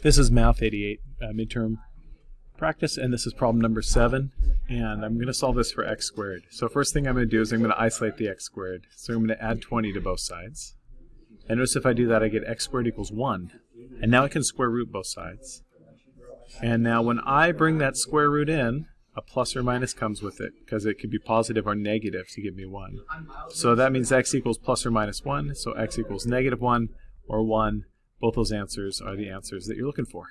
This is Math 88 uh, midterm practice, and this is problem number 7. And I'm going to solve this for x squared. So first thing I'm going to do is I'm going to isolate the x squared. So I'm going to add 20 to both sides. And notice if I do that, I get x squared equals 1. And now I can square root both sides. And now when I bring that square root in, a plus or minus comes with it, because it could be positive or negative to give me 1. So that means x equals plus or minus 1, so x equals negative 1 or 1 both those answers are the answers that you're looking for.